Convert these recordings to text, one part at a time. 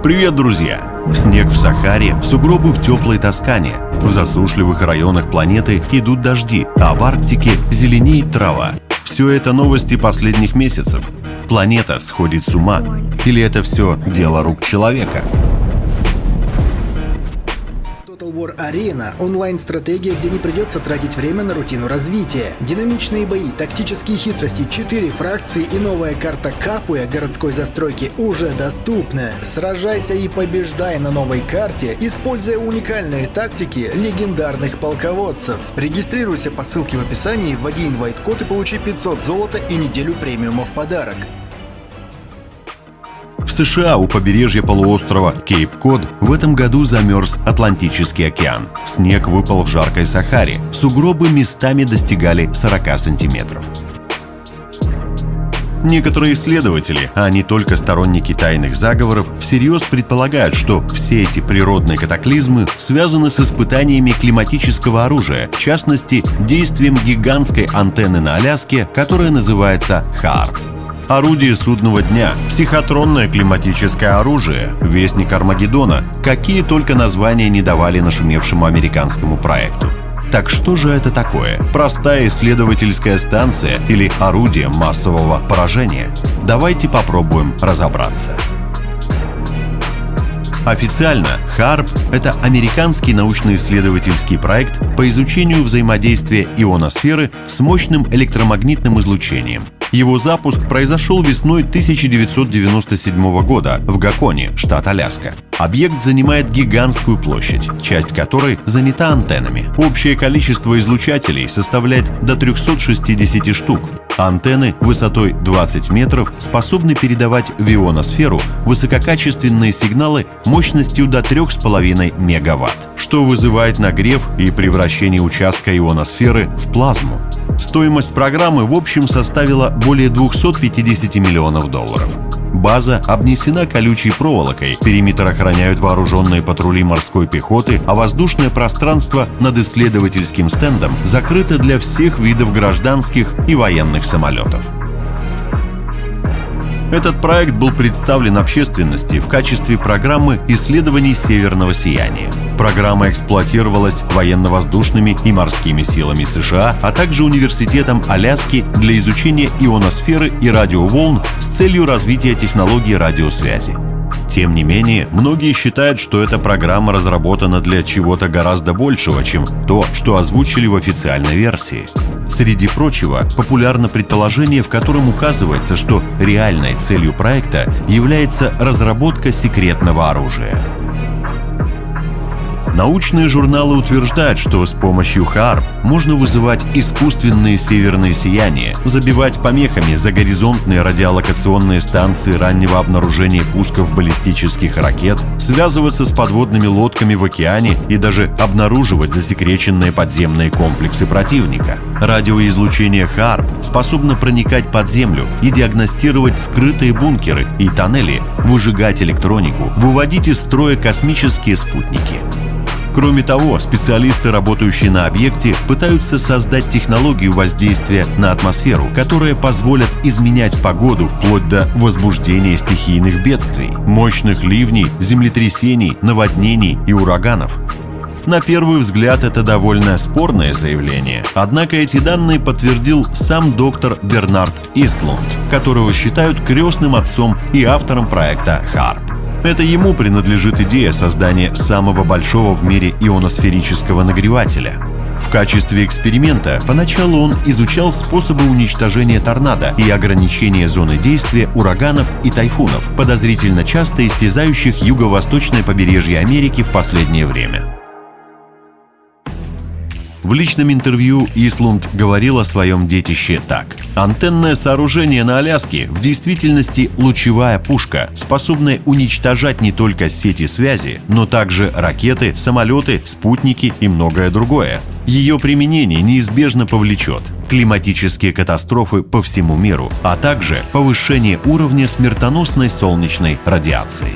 Привет, друзья! Снег в Сахаре, сугробы в теплой Тоскане. В засушливых районах планеты идут дожди, а в Арктике зеленеет трава. Все это новости последних месяцев. Планета сходит с ума. Или это все дело рук человека? Total War Arena – онлайн-стратегия, где не придется тратить время на рутину развития. Динамичные бои, тактические хитрости, 4 фракции и новая карта Капуя городской застройки уже доступны. Сражайся и побеждай на новой карте, используя уникальные тактики легендарных полководцев. Регистрируйся по ссылке в описании, вводи инвайт-код и получи 500 золота и неделю премиума в подарок. США у побережья полуострова Кейп-Код в этом году замерз Атлантический океан. Снег выпал в жаркой Сахаре. Сугробы местами достигали 40 сантиметров. Некоторые исследователи, а не только сторонники тайных заговоров, всерьез предполагают, что все эти природные катаклизмы связаны с испытаниями климатического оружия, в частности, действием гигантской антенны на Аляске, которая называется ХАРП орудие судного дня, психотронное климатическое оружие, вестник Армагеддона, какие только названия не давали нашумевшему американскому проекту. Так что же это такое? Простая исследовательская станция или орудие массового поражения? Давайте попробуем разобраться. Официально HARP — это американский научно-исследовательский проект по изучению взаимодействия ионосферы с мощным электромагнитным излучением — его запуск произошел весной 1997 года в Гаконе, штат Аляска. Объект занимает гигантскую площадь, часть которой занята антеннами. Общее количество излучателей составляет до 360 штук. Антенны высотой 20 метров способны передавать в ионосферу высококачественные сигналы мощностью до 3,5 мегаватт, что вызывает нагрев и превращение участка ионосферы в плазму. Стоимость программы в общем составила более 250 миллионов долларов. База обнесена колючей проволокой, периметр охраняют вооруженные патрули морской пехоты, а воздушное пространство над исследовательским стендом закрыто для всех видов гражданских и военных самолетов. Этот проект был представлен общественности в качестве программы исследований северного сияния. Программа эксплуатировалась военно-воздушными и морскими силами США, а также Университетом Аляски для изучения ионосферы и радиоволн с целью развития технологий радиосвязи. Тем не менее, многие считают, что эта программа разработана для чего-то гораздо большего, чем то, что озвучили в официальной версии. Среди прочего, популярно предположение, в котором указывается, что реальной целью проекта является разработка секретного оружия. Научные журналы утверждают, что с помощью ХАРП можно вызывать искусственные северные сияния, забивать помехами загоризонтные радиолокационные станции раннего обнаружения пусков баллистических ракет, связываться с подводными лодками в океане и даже обнаруживать засекреченные подземные комплексы противника. Радиоизлучение ХАРП способно проникать под землю и диагностировать скрытые бункеры и тоннели, выжигать электронику, выводить из строя космические спутники. Кроме того, специалисты, работающие на объекте, пытаются создать технологию воздействия на атмосферу, которая позволит изменять погоду вплоть до возбуждения стихийных бедствий, мощных ливней, землетрясений, наводнений и ураганов. На первый взгляд это довольно спорное заявление, однако эти данные подтвердил сам доктор Бернард Истлунд, которого считают крестным отцом и автором проекта HARP. Это ему принадлежит идея создания самого большого в мире ионосферического нагревателя. В качестве эксперимента поначалу он изучал способы уничтожения торнадо и ограничения зоны действия ураганов и тайфунов, подозрительно часто истязающих юго-восточное побережье Америки в последнее время. В личном интервью Ислунд говорил о своем детище так. Антенное сооружение на Аляске в действительности лучевая пушка, способная уничтожать не только сети связи, но также ракеты, самолеты, спутники и многое другое. Ее применение неизбежно повлечет климатические катастрофы по всему миру, а также повышение уровня смертоносной солнечной радиации.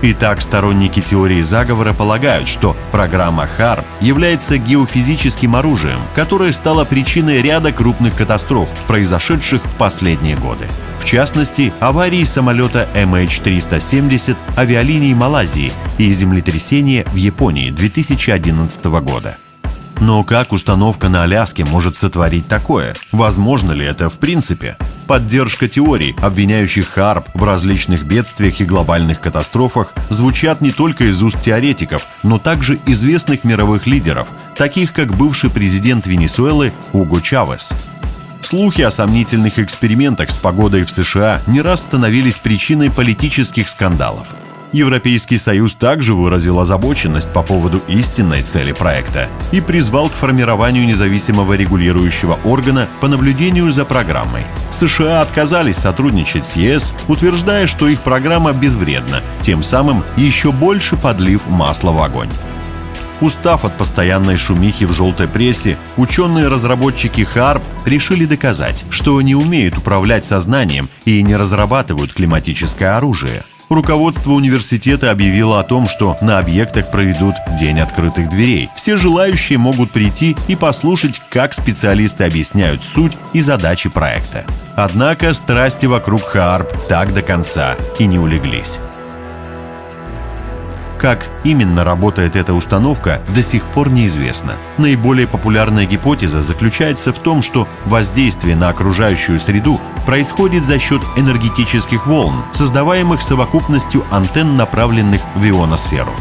Итак, сторонники теории заговора полагают, что программа ХАРП является геофизическим оружием, которое стало причиной ряда крупных катастроф, произошедших в последние годы. В частности, аварии самолета MH370 авиалиний Малайзии и землетрясения в Японии 2011 года. Но как установка на Аляске может сотворить такое? Возможно ли это в принципе? Поддержка теорий, обвиняющих Харп в различных бедствиях и глобальных катастрофах, звучат не только из уст теоретиков, но также известных мировых лидеров, таких как бывший президент Венесуэлы Уго Чавес. Слухи о сомнительных экспериментах с погодой в США не раз становились причиной политических скандалов – Европейский Союз также выразил озабоченность по поводу истинной цели проекта и призвал к формированию независимого регулирующего органа по наблюдению за программой. США отказались сотрудничать с ЕС, утверждая, что их программа безвредна, тем самым еще больше подлив масла в огонь. Устав от постоянной шумихи в желтой прессе, ученые-разработчики ХАРП решили доказать, что не умеют управлять сознанием и не разрабатывают климатическое оружие – руководство университета объявило о том, что на объектах проведут День открытых дверей. Все желающие могут прийти и послушать, как специалисты объясняют суть и задачи проекта. Однако страсти вокруг Харп так до конца и не улеглись. Как именно работает эта установка, до сих пор неизвестно. Наиболее популярная гипотеза заключается в том, что воздействие на окружающую среду происходит за счет энергетических волн, создаваемых совокупностью антенн, направленных в ионосферу.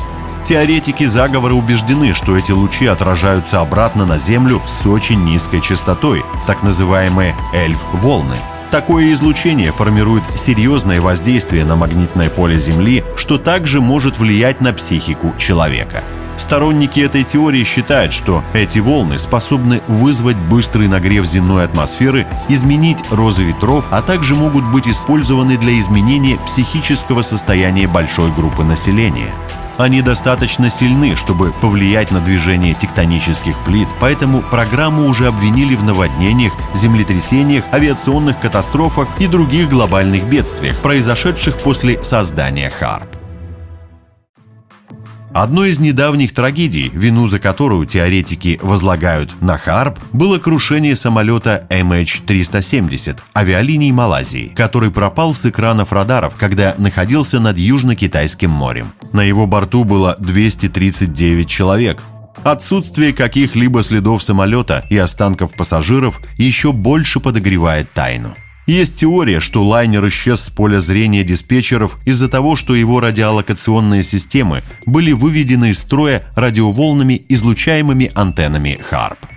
Теоретики заговора убеждены, что эти лучи отражаются обратно на Землю с очень низкой частотой, так называемые эльф-волны – Такое излучение формирует серьезное воздействие на магнитное поле Земли, что также может влиять на психику человека. Сторонники этой теории считают, что эти волны способны вызвать быстрый нагрев земной атмосферы, изменить розы ветров, а также могут быть использованы для изменения психического состояния большой группы населения. Они достаточно сильны, чтобы повлиять на движение тектонических плит, поэтому программу уже обвинили в наводнениях, землетрясениях, авиационных катастрофах и других глобальных бедствиях, произошедших после создания ХАРП. Одной из недавних трагедий, вину за которую теоретики возлагают на Харп, было крушение самолета MH370 авиалиний Малайзии, который пропал с экранов радаров, когда находился над Южно-Китайским морем. На его борту было 239 человек, Отсутствие каких-либо следов самолета и останков пассажиров еще больше подогревает тайну. Есть теория, что лайнер исчез с поля зрения диспетчеров из-за того, что его радиолокационные системы были выведены из строя радиоволнами, излучаемыми антеннами HARP.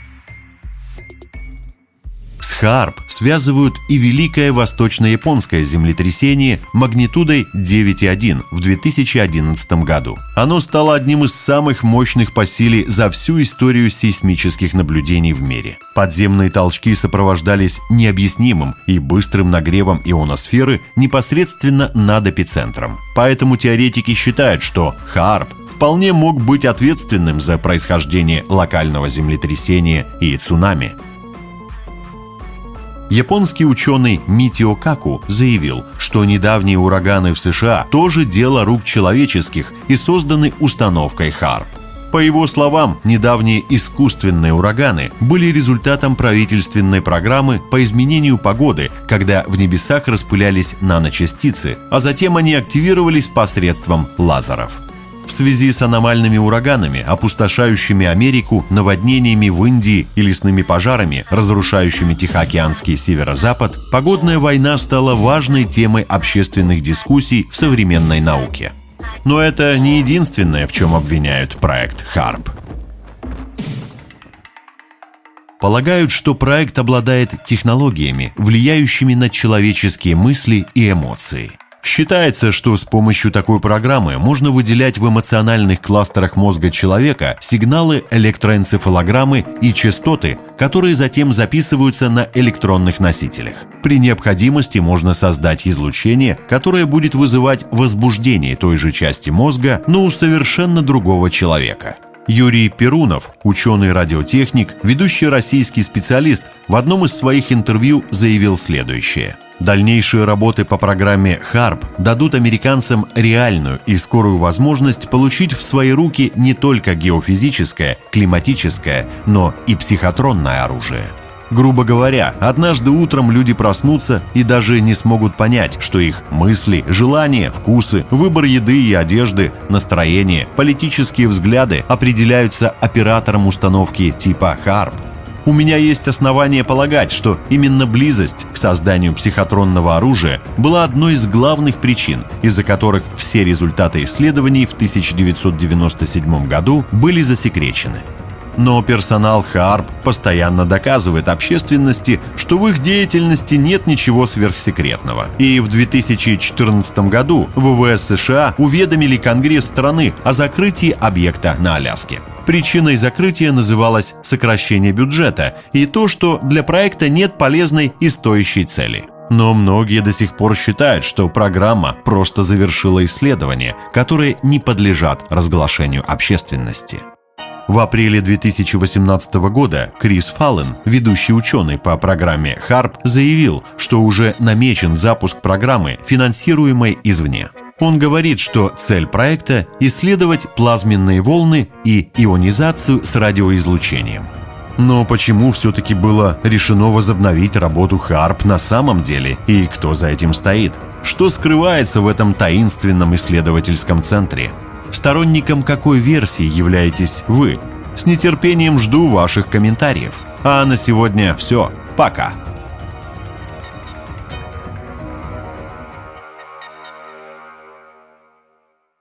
С Харп связывают и Великое Восточно-Японское землетрясение магнитудой 9,1 в 2011 году. Оно стало одним из самых мощных по силе за всю историю сейсмических наблюдений в мире. Подземные толчки сопровождались необъяснимым и быстрым нагревом ионосферы непосредственно над эпицентром. Поэтому теоретики считают, что Харп вполне мог быть ответственным за происхождение локального землетрясения и цунами. Японский ученый Митио Каку заявил, что недавние ураганы в США тоже дело рук человеческих и созданы установкой ХАРП. По его словам, недавние искусственные ураганы были результатом правительственной программы по изменению погоды, когда в небесах распылялись наночастицы, а затем они активировались посредством лазеров в связи с аномальными ураганами, опустошающими Америку, наводнениями в Индии и лесными пожарами, разрушающими Тихоокеанский северо-запад, погодная война стала важной темой общественных дискуссий в современной науке. Но это не единственное, в чем обвиняют проект ХАРП. Полагают, что проект обладает технологиями, влияющими на человеческие мысли и эмоции – Считается, что с помощью такой программы можно выделять в эмоциональных кластерах мозга человека сигналы электроэнцефалограммы и частоты, которые затем записываются на электронных носителях. При необходимости можно создать излучение, которое будет вызывать возбуждение той же части мозга, но у совершенно другого человека. Юрий Перунов, ученый-радиотехник, ведущий российский специалист, в одном из своих интервью заявил следующее – Дальнейшие работы по программе HARP дадут американцам реальную и скорую возможность получить в свои руки не только геофизическое, климатическое, но и психотронное оружие. Грубо говоря, однажды утром люди проснутся и даже не смогут понять, что их мысли, желания, вкусы, выбор еды и одежды, настроение, политические взгляды определяются оператором установки типа HARP. У меня есть основания полагать, что именно близость к созданию психотронного оружия была одной из главных причин, из-за которых все результаты исследований в 1997 году были засекречены. Но персонал ХАРП постоянно доказывает общественности, что в их деятельности нет ничего сверхсекретного. И в 2014 году ВВС США уведомили Конгресс страны о закрытии объекта на Аляске. Причиной закрытия называлось сокращение бюджета и то, что для проекта нет полезной и стоящей цели. Но многие до сих пор считают, что программа просто завершила исследования, которые не подлежат разглашению общественности. В апреле 2018 года Крис Фаллен, ведущий ученый по программе HARP, заявил, что уже намечен запуск программы, финансируемой извне. Он говорит, что цель проекта – исследовать плазменные волны и ионизацию с радиоизлучением. Но почему все-таки было решено возобновить работу HARP на самом деле и кто за этим стоит? Что скрывается в этом таинственном исследовательском центре? Сторонником какой версии являетесь вы? С нетерпением жду ваших комментариев. А на сегодня все. Пока.